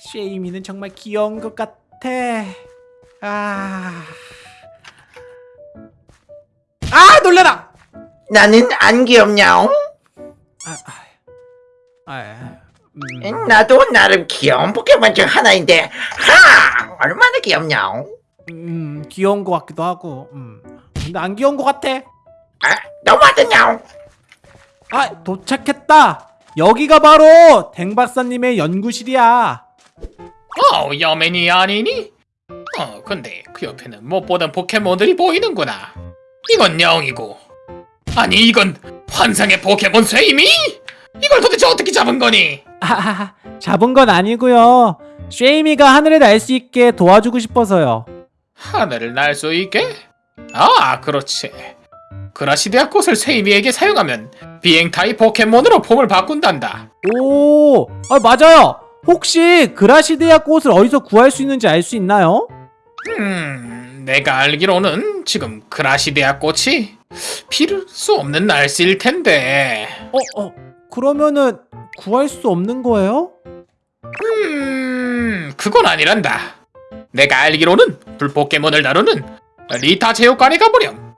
쉐이미는 정말 귀여운 것 같아. 아, 아 놀래라. 나는 안 귀엽냐옹? 아, 아, 아, 음, 나도 나름 귀여운 포켓몬 중 하나인데 하! 얼마나 귀엽냐옹? 음, 귀여운 것 같기도 하고. 음, 근데 안 귀여운 것 같아. 아, 너무하더냐옹? 아, 도착했다. 여기가 바로 댕 박사님의 연구실이야. 어, 여맨이 아니니? 어, 근데 그 옆에는 못 보던 포켓몬들이 보이는구나. 이건 영이고. 아니, 이건 환상의 포켓몬 쇠임이? 이걸 도대체 어떻게 잡은 거니? 아, 잡은 건 아니고요. 쉐이미가 하늘에 날수 있게 도와주고 싶어서요. 하늘을 날 수 있게? 아, 그렇지. 그라시데아 꽃을 쇠임이에게 사용하면 비행 타입 포켓몬으로 폼을 바꾼단다. 오, 아, 맞아요. 혹시 그라시데아 꽃을 어디서 구할 수 있는지 알 수 있나요? 음, 내가 알기로는 지금 그라시데아 꽃이 필요 수 없는 날씨일 텐데. 어, 어, 그러면은 구할 수 없는 거예요? 음, 그건 아니란다. 내가 알기로는 불 포켓몬을 다루는 리타 제육관에 가보렴.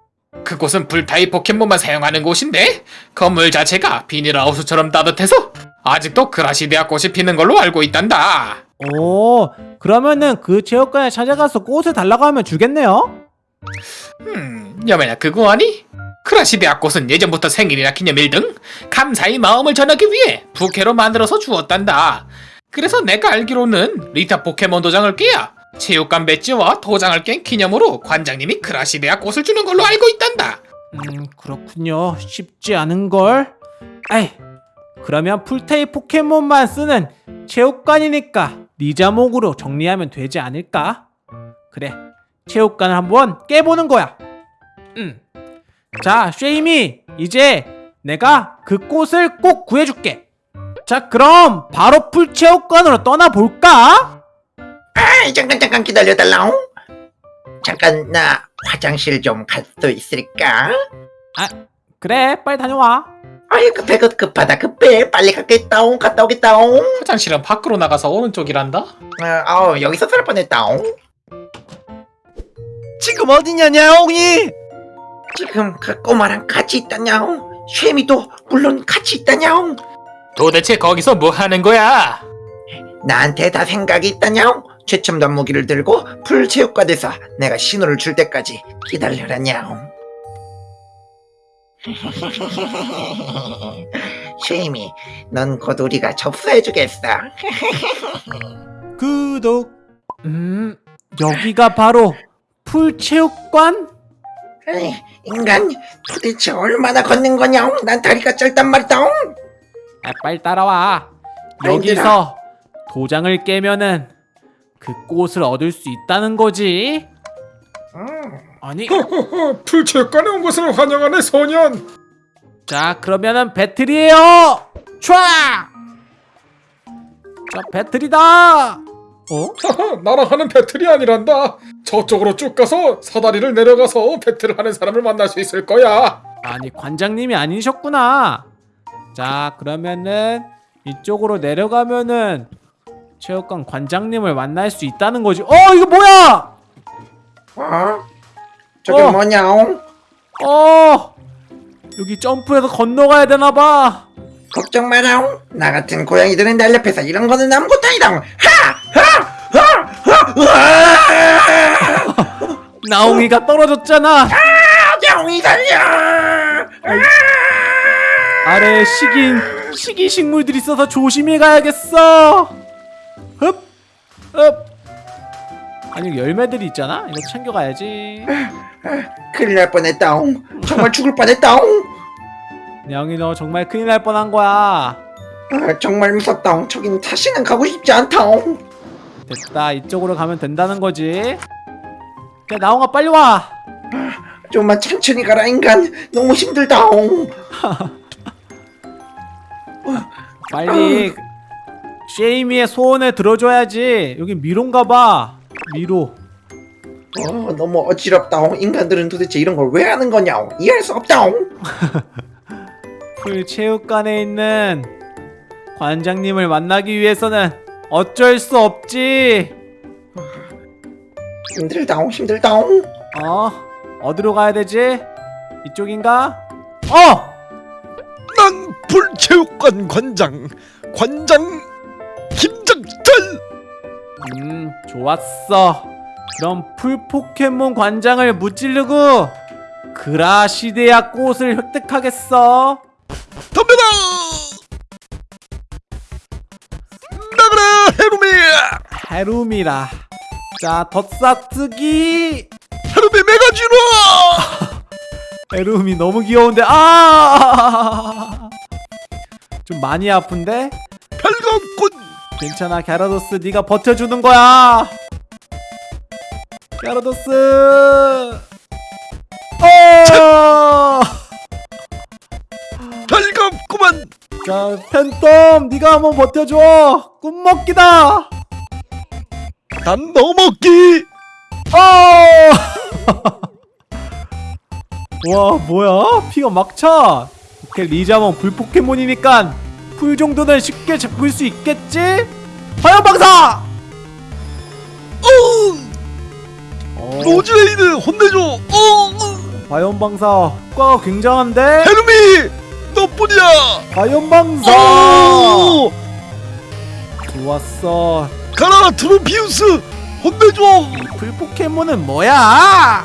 그곳은 불타입 포켓몬만 사용하는 곳인데 건물 자체가 비닐하우스처럼 따뜻해서 아직도 그라시데아 꽃이 피는 걸로 알고 있단다. 오, 그러면은 그 체육관에 찾아가서 꽃을 달라고 하면 주겠네요? 음, 여매나 그거 아니? 크라시데아 꽃은 예전부터 생일이나 기념일 등 감사의 마음을 전하기 위해 부캐로 만들어서 주었단다. 그래서 내가 알기로는 리타 포켓몬 도장을 깨야 체육관 배지와 도장을 깬 기념으로 관장님이 크라시데아 꽃을 주는 걸로 알고 있단다. 음, 그렇군요. 쉽지 않은걸? 아이, 그러면 풀테이 포켓몬만 쓰는 체육관이니까 리자목으로 정리하면 되지 않을까? 그래, 체육관을 한번 깨보는 거야. 음. 자, 쉐이미, 이제 내가 그 꽃을 꼭 구해줄게. 자, 그럼 바로 풀체육관으로 떠나볼까? 아, 잠깐 잠깐 기다려달라옹. 잠깐 나 화장실 좀 갈 수 있을까? 그래, 빨리 다녀와. 아이 급해 급 급하다 급해 빨리 가겠다옹 갔다 오겠다옹. 화장실은 밖으로 나가서 오른쪽이란다. 아, 아우 여기서 살 뻔했다옹. 지금 어디냐 냐옹이 지금 그 꼬마랑 같이 있다냐옹. 쉐미도 물론 같이 있다냐옹. 도대체 거기서 뭐 하는 거야? 나한테 다 생각이 있다냐옹. 최첨단 무기를 들고 풀체육관에서 내가 신호를 줄 때까지 기다려라냐옹. 쉐이미, 넌 곧 우리가 접수해주겠어. 구독. 음, 여기가 바로 풀체육관? 에이, 인간, 도대체 얼마나 걷는 거냐옹? 난 다리가 짧단 말이다옹. 아, 빨리 따라와. 아, 여기서 도장을 깨면은 그 꽃을 얻을 수 있다는 거지. 아니, 풀체육관에 온 것을 환영하네 소년. 자 그러면은 배틀이에요. 촤! 자 배틀이다. 어? 나랑 하는 배틀이 아니란다. 저쪽으로 쭉 가서 사다리를 내려가서 배틀을 하는 사람을 만날 수 있을 거야. 아니 관장님이 아니셨구나. 자 그러면은 이쪽으로 내려가면은 체육관 관장님을 만날 수 있다는 거지. 어 이거 뭐야? 어? 저게 어. 뭐냐옹? 어 여기 점프해서 건너가야 되나 봐. 걱정 마라옹. 나 같은 고양이들은 날 옆에서 이런 거는 아무것도 아니다옹. 하! 하! 하! 하! 하! 나옹이가 떨어졌잖아. 야옹이 살려! 아래 식인 식이 식물들이 있어서 조심히 가야겠어. 흡, 흡. 아니 열매들이 있잖아. 이거 챙겨가야지. 큰일 날 뻔했다옹. 정말 죽을 뻔했다옹. 양이 너 정말 큰일 날 뻔한 거야. 아, 정말 무섭다옹. 저긴 다시는 가고 싶지 않다옹. 됐다. 이쪽으로 가면 된다는 거지. 야 나옹아 빨리 와. 좀만 천천히 가라 인간. 너무 힘들다옹. 빨리 쉐이미의 소원을 들어줘야지. 여기 미로인가 봐. 미로. 어, 너무 어지럽다옹. 인간들은 도대체 이런 걸 왜 하는 거냐옹. 이해할 수 없다옹. 풀 체육관에 있는 관장님을 만나기 위해서는 어쩔 수 없지 힘들다옹 힘들다옹 어 어디로 가야 되지 이쪽인가 어 난 불체육관 관장 관장 김장철 음, 좋았어. 그럼 풀포켓몬 관장을 무찌르고 그라시데아 꽃을 획득하겠어. 덤벼라 나가라 해루미 해룸이라. 자, 덧싹쓰기. 해루미 메가지로 해룸이 너무 귀여운데 아! 좀 많이 아픈데? 별검꾼 괜찮아, 갸라도스 네가 버텨주는 거야. 갸라도스. 어! 별검꾸만 자, 팬텀, 네가 한번 버텨줘. 꿈먹기다. 난 넣어먹기 어! 와, 뭐야? 피가 막 차. 오케이, 리자몽 불 포켓몬이니까 풀 정도는 쉽게 잡을 수 있겠지? 화염 방사! 로즈레이드 혼내줘 어 화염 방사 효과가 굉장한데? 해루미 너뿐이야 화염 방사! 어 좋았어. 가라 트로피우스 혼내줘 불 포켓몬은 뭐야? 아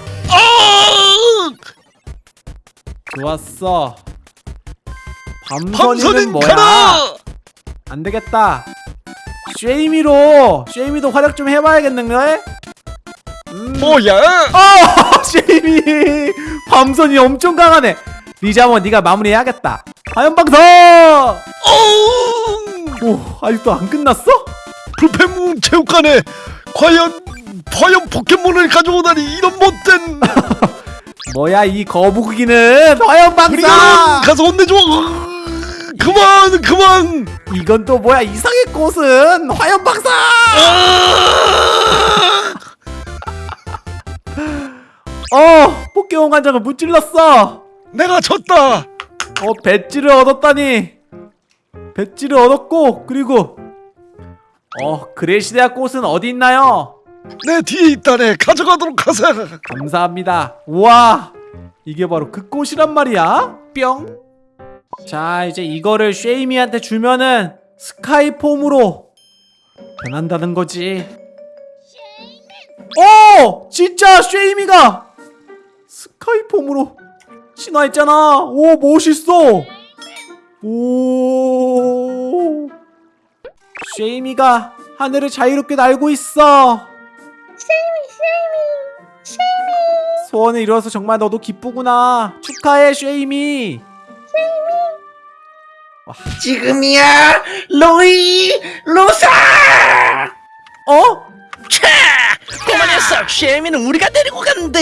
좋았어. 밤선이는 뭐야? 가라 안 되겠다. 쉐이미로 쉐이미도 활약 좀 해봐야겠는데? 음. 뭐야 아 쉐이미 밤선이 엄청 강하네. 리자모 네가 마무리해야겠다. 어오 아직도 안 끝났어? 불펜문 체육관에 과연 화염 포켓몬을 가져오다니 이런 못된 뭐야 이 거북이는 화염방사. 가서 혼내줘 으, 그만 그만 이건 또 뭐야 이상의 꽃은 화염방사. 아! 어 포켓몬 관장을 무찔렀어. 내가 졌다. 어 배지를 얻었다니. 배지를 얻었고 그리고 어 그레시데아 꽃은 어디 있나요? 내 뒤에 있다네. 가져가도록 하세. 감사합니다. 우와 이게 바로 그 꽃이란 말이야? 뿅 자 이제 이거를 쉐이미한테 주면은 스카이폼으로 변한다는 거지. 오 진짜 쉐이미가 스카이폼으로 신화했잖아. 오 멋있어. 오. 쉐이미가 하늘을 자유롭게 날고 있어. 소원을 이루어서 정말 너도 기쁘구나. 축하해 쉐이미. 지금이야 로이 로사! 어? 꼬마 녀석 쉐미는 우리가 데리고 간다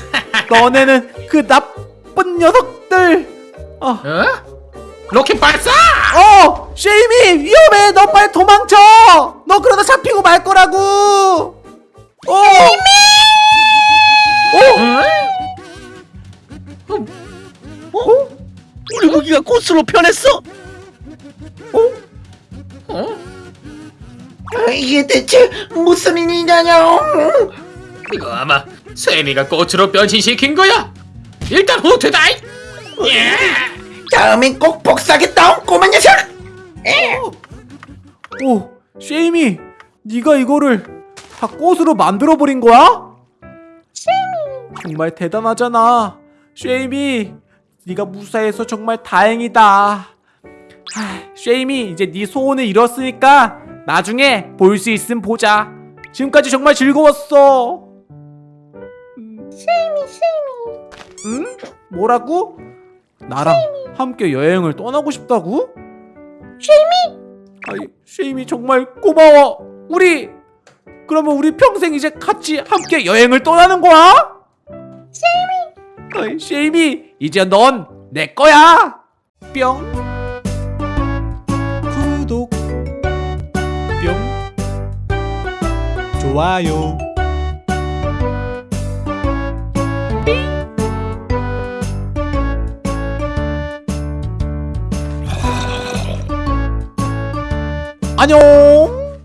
너네는 그 나쁜 녀석들. 어, 어? 로켓 발사! 어 쉐이미 위험해. 너 빨리 도망쳐. 너 그러다 잡히고 말 거라고. 어. 어? 우리 무기가 꽃으로 변했어? 아, 이게 대체 무슨 일이냐뇨? 이거 아마 세미가 꽃으로 변신시킨 거야. 일단 후퇴다. 예. 다음엔 꼭 복사하겠다 꼬마 녀석 오, 쉐이미, 네가 이거를 다 꽃으로 만들어 버린 거야? 쉐이미, 정말 대단하잖아. 쉐이미, 네가 무사해서 정말 다행이다. 하, 쉐이미, 이제 네 소원을 이뤘으니까 나중에 볼 수 있음 보자. 지금까지 정말 즐거웠어. 쉐이미, 쉐이미. 응? 뭐라고? 나랑 함께 여행을 떠나고 싶다고? 아이, 쉐이미 정말 고마워. 우리 그러면 우리 평생 이제 같이 함께 여행을 떠나는 거야? 쉐이미. 아이, 쉐이미 이제 넌 내 거야. 뿅. 구독. 뿅. 좋아요. 안녕.